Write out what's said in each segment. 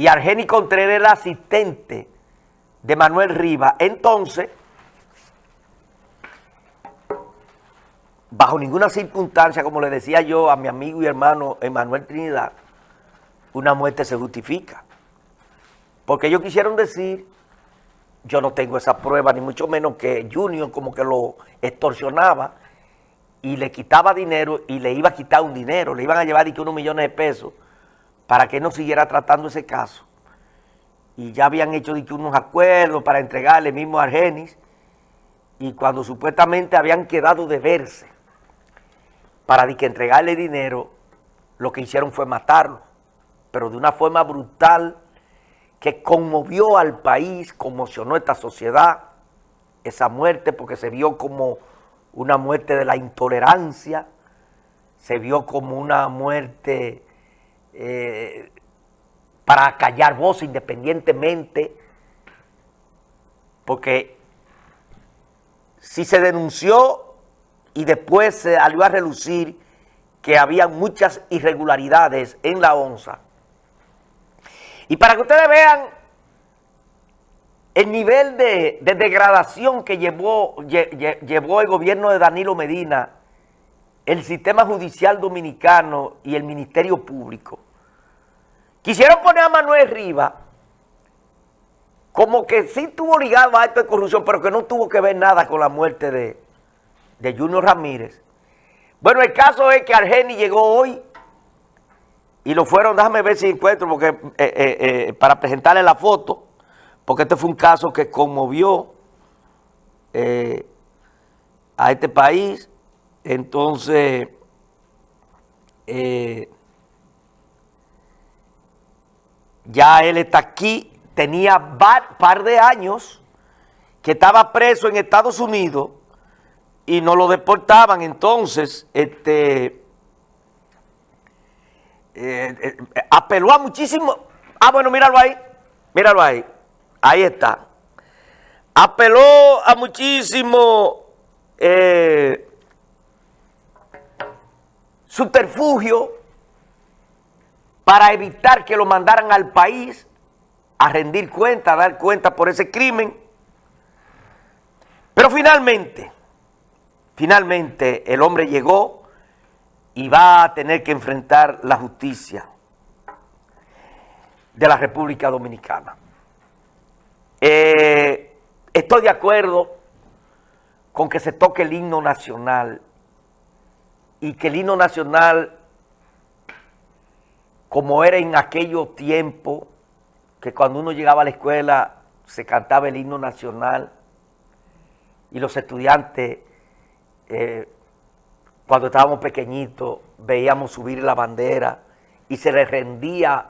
y Argeni Contreras era asistente de Manuel Rivas. Entonces, bajo ninguna circunstancia, como le decía yo a mi amigo y hermano Emanuel Trinidad, una muerte se justifica. Porque ellos quisieron decir, yo no tengo esa prueba, ni mucho menos que Junior como que lo extorsionaba y le quitaba dinero y le iba a quitar un dinero, le iban a llevar unos millones de pesos para que no siguiera tratando ese caso. Y ya habían hecho unos acuerdos para entregarle mismo a Argenis y cuando supuestamente habían quedado de verse para entregarle dinero, lo que hicieron fue matarlo, pero de una forma brutal que conmovió al país, conmocionó esta sociedad, esa muerte, porque se vio como una muerte de la intolerancia, se vio como una muerte eh, para callar voz independientemente, porque si se denunció y después se salió a relucir que había muchas irregularidades en la ONSA. Y para que ustedes vean el nivel de, degradación que llevó, llevó el gobierno de Danilo Medina, el sistema judicial dominicano y el Ministerio Público. Quisieron poner a Manuel Rivas como que sí tuvo ligado a esto de corrupción, pero que no tuvo que ver nada con la muerte de, de Junior Ramírez. Bueno, el caso es que Argeni llegó hoy y lo fueron, déjame ver si encuentro, porque eh, eh, eh, para presentarle la foto, porque este fue un caso que conmovió a este país. Entonces, ya él está aquí, tenía un par de años que estaba preso en Estados Unidos y no lo deportaban. Entonces, este, eh, apeló a muchísimo. Ah, bueno, míralo ahí, míralo ahí. Ahí está. Apeló a muchísimo eh, subterfugio para evitar que lo mandaran al país a rendir cuenta, a dar cuenta por ese crimen. Pero finalmente, finalmente el hombre llegó y va a tener que enfrentar la justicia de la República Dominicana. Eh, estoy de acuerdo con que se toque el himno nacional y que el himno nacional, como era en aquellos tiempos, que cuando uno llegaba a la escuela se cantaba el himno nacional y los estudiantes, eh, cuando estábamos pequeñitos, veíamos subir la bandera y se le rendía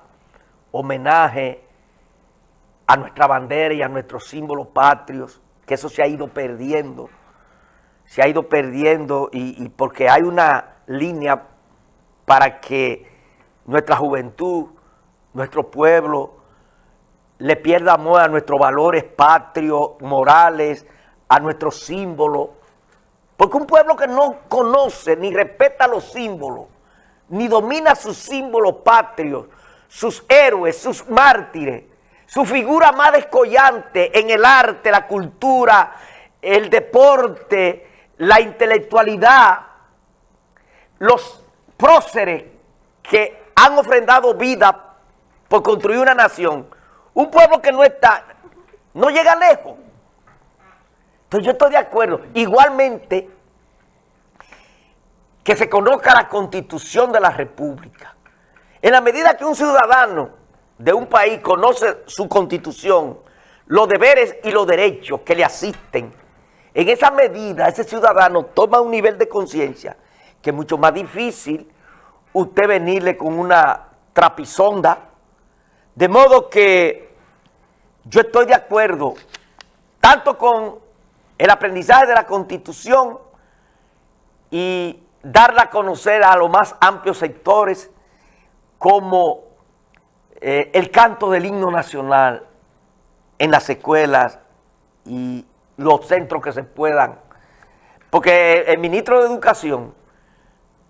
homenaje a nuestra bandera y a nuestros símbolos patrios, que eso se ha ido perdiendo, se ha ido perdiendo y, porque hay una línea para que nuestra juventud, nuestro pueblo, le pierda amor a nuestros valores patrios, morales, a nuestros símbolos. Porque un pueblo que no conoce ni respeta los símbolos, ni domina sus símbolos patrios, sus héroes, sus mártires, su figura más descollante en el arte, la cultura, el deporte, la intelectualidad, los próceres que han ofrendado vida por construir una nación, un pueblo que no está, no llega lejos. Entonces yo estoy de acuerdo. Igualmente, que se conozca la Constitución de la República. En la medida que un ciudadano de un país conoce su constitución, los deberes y los derechos que le asisten, en esa medida ese ciudadano toma un nivel de conciencia que es mucho más difícil usted venirle con una trapisonda, de modo que yo estoy de acuerdo tanto con el aprendizaje de la Constitución y darla a conocer a los más amplios sectores como eh, el canto del himno nacional en las escuelas y los centros que se puedan. Porque el ministro de Educación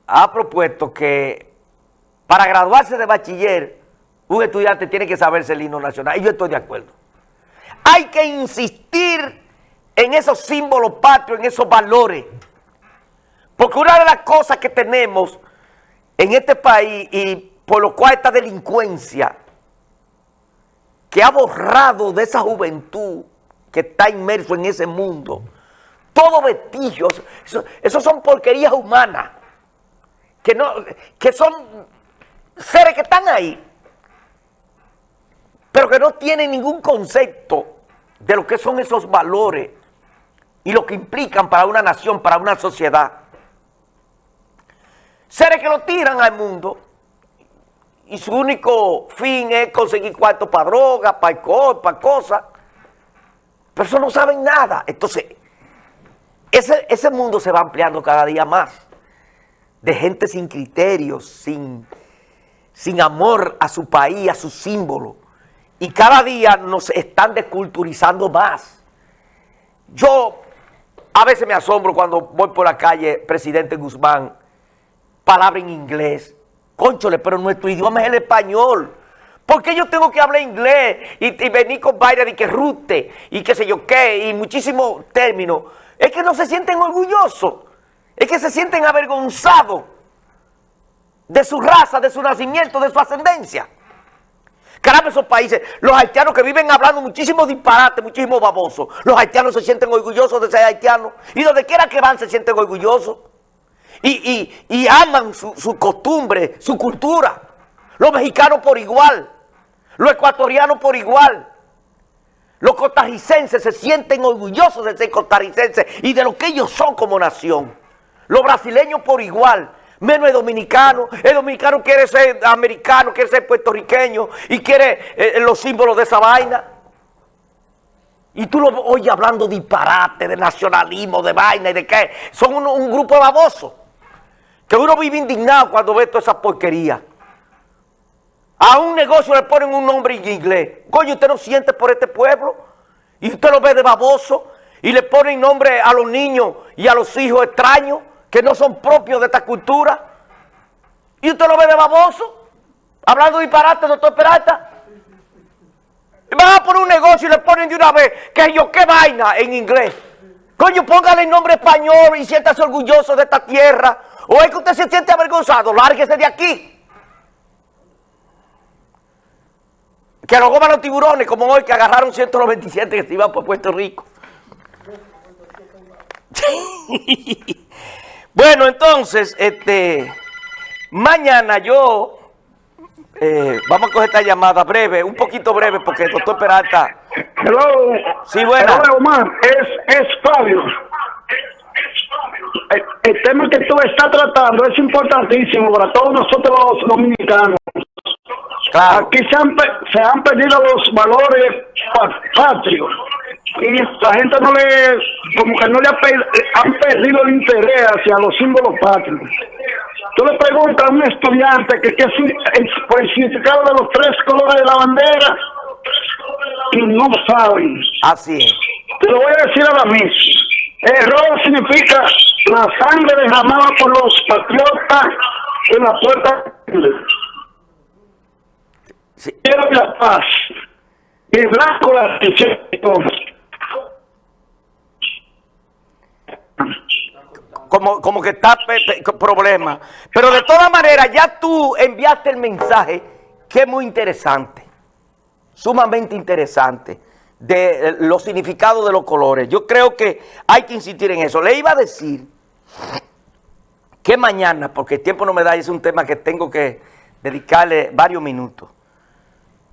ha propuesto que para graduarse de bachiller un estudiante tiene que saberse el himno nacional, y yo estoy de acuerdo. Hay que insistir en esos símbolos patrios, en esos valores. Porque una de las cosas que tenemos en este país y por lo cual esta delincuencia que ha borrado de esa juventud que está inmerso en ese mundo, todos vestigios, eso, son porquerías humanas, que, no, que son seres que están ahí, pero que no tienen ningún concepto de lo que son esos valores y lo que implican para una nación, para una sociedad. Seres que lo tiran al mundo y su único fin es conseguir cuartos para droga, para alcohol, para cosas. Pero eso no saben nada. Entonces, ese, ese mundo se va ampliando cada día más. De gente sin criterios, sin, sin amor a su país, a su símbolo. Y cada día nos están desculturizando más. Yo a veces me asombro cuando voy por la calle, presidente Guzmán, palabra en inglés. Conchole, pero nuestro idioma es el español. ¿Por qué yo tengo que hablar inglés y, venir con vaina de que rute y qué sé yo qué y muchísimos términos? Es que no se sienten orgullosos, es que se sienten avergonzados de su raza, de su nacimiento, de su ascendencia. Caramba, esos países, los haitianos que viven hablando muchísimo disparate, muchísimo baboso, los haitianos se sienten orgullosos de ser haitianos y donde quiera que van se sienten orgullosos y, aman su, su costumbre, su cultura. Los mexicanos por igual, los ecuatorianos por igual. Los costarricenses se sienten orgullosos de ser costarricenses y de lo que ellos son como nación. Los brasileños por igual menos el dominicano. El dominicano quiere ser americano, quiere ser puertorriqueño y quiere eh, los símbolos de esa vaina. Y tú lo oyes hablando disparate, de nacionalismo, de vaina y de qué. Son un, grupo de babosos. Que uno vive indignado cuando ve toda esa porquería. A un negocio le ponen un nombre en inglés. Coño, usted no siente por este pueblo. Y usted lo ve de baboso. Y le ponen nombre a los niños y a los hijos extraños que no son propios de esta cultura. Y usted lo ve de baboso, hablando disparate, doctor Peralta. Y van a poner un negocio y le ponen de una vez, que yo, qué vaina en inglés. Coño, póngale el nombre español y siéntase orgulloso de esta tierra. O es que usted se siente avergonzado, lárguese de aquí. Que lo coman los tiburones, como hoy que agarraron 197 que se iban por Puerto Rico. Bueno, entonces, este, mañana yo, eh, vamos a coger esta llamada breve, un poquito breve, porque el doctor Peralta... Hello. Sí, bueno. Hello, Omar. Es, es Fabio. El, tema que tú estás tratando es importantísimo para todos nosotros los dominicanos. Claro. Aquí se han, se han perdido los valores patrios y la gente no le, como que no le han perdido el interés hacia los símbolos patrios. Tú le preguntas a un estudiante que qué es el significado de los tres colores de la bandera y no saben. Así es. Te lo voy a decir ahora mismo. El rojo significa la sangre derramada por los patriotas en la puerta. Sí. Quiero la paz. Blanco la como, como que está problema. Pero de todas maneras, ya tú enviaste el mensaje que es muy interesante, sumamente interesante, de eh, los significados de los colores. Yo creo que hay que insistir en eso. Le iba a decir que mañana, porque el tiempo no me da, es un tema que tengo que dedicarle varios minutos,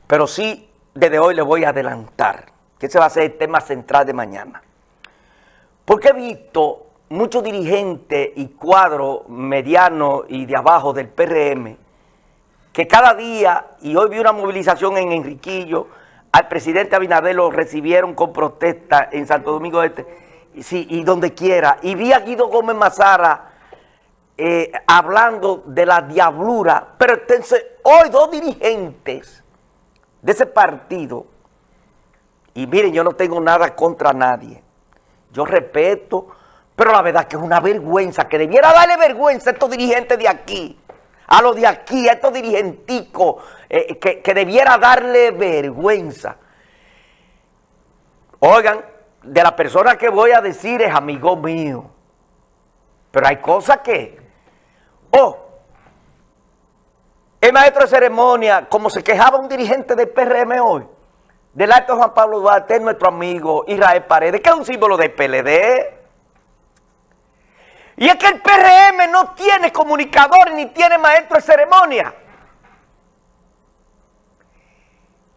pero sí desde hoy le voy a adelantar, que ese va a ser el tema central de mañana. Porque he visto muchos dirigentes y cuadros medianos y de abajo del PRM que cada día, y hoy vi una movilización en Enriquillo, al presidente Abinader lo recibieron con protesta en Santo Domingo Este, sí, y donde quiera. Y vi a Guido Gómez Mazara eh, hablando de la diablura, pero hoy dos dirigentes de ese partido, y miren, yo no tengo nada contra nadie, yo respeto pero la verdad que es una vergüenza, que debiera darle vergüenza a estos dirigentes de aquí, a los de aquí, a estos dirigenticos, eh, que, que debiera darle vergüenza. Oigan, de la persona que voy a decir es amigo mío. Pero hay cosas que... Oh, el maestro de ceremonia, como se quejaba un dirigente del PRM hoy, del acto Juan Pablo Duarte, es nuestro amigo Israel Paredes, que es un símbolo del PLD. Y es que el PRM no tiene comunicador ni tiene maestro de ceremonia.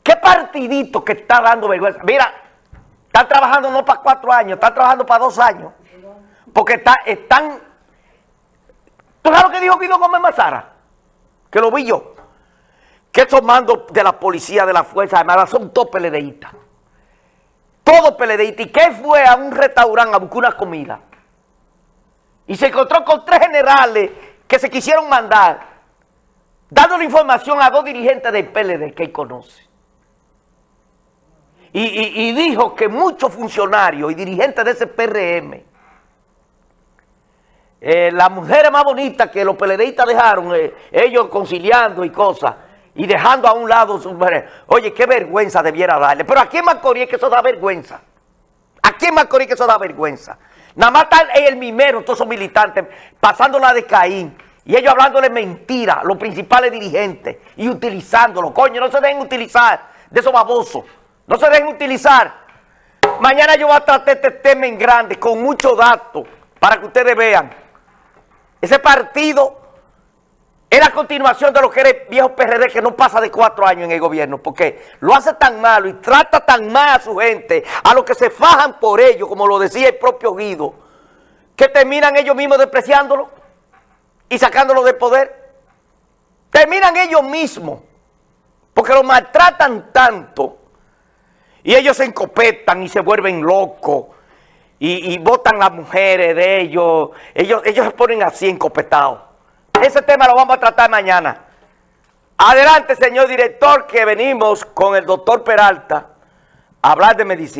¿Qué partidito que está dando vergüenza? Mira, están trabajando no para cuatro años, están trabajando para dos años. Porque está, están... ¿Tú sabes lo que dijo Guido Gómez Mazara? Que lo vi yo. Que esos mandos de la policía, de la Fuerza Armada, son todos peledeístas. Todos peledeístas. ¿Y qué fue a un restaurante a buscar una comida? Y se encontró con tres generales que se quisieron mandar, dándole información a dos dirigentes del PLD que él conoce. Y, dijo que muchos funcionarios y dirigentes de ese PRM, eh, las mujeres más bonitas que los PLDistas dejaron, eh, ellos conciliando y cosas, y dejando a un lado sus mujeres. Oye, qué vergüenza debiera darle. Pero aquí en Macorís que eso da vergüenza. Aquí en Macorís que eso da vergüenza. Nada más están el mimero, todos esos militantes, pasándola de Caín. Y ellos hablándole mentira a los principales dirigentes y utilizándolo. Coño, no se deben utilizar de esos babosos. No se dejen utilizar. Mañana yo voy a tratar este tema en grande, con muchos datos, para que ustedes vean. Ese partido es la continuación de lo que era el viejo PRD que no pasa de cuatro años en el gobierno, porque lo hace tan malo y trata tan mal a su gente, a los que se fajan por ello, como lo decía el propio Guido, que terminan ellos mismos despreciándolo y sacándolo del poder. Terminan ellos mismos, porque lo maltratan tanto y ellos se encopetan y se vuelven locos y, votan las mujeres de ellos. Ellos, ellos se ponen así encopetados. Ese tema lo vamos a tratar mañana. Adelante, señor director, que venimos con el doctor Peralta a hablar de medicina.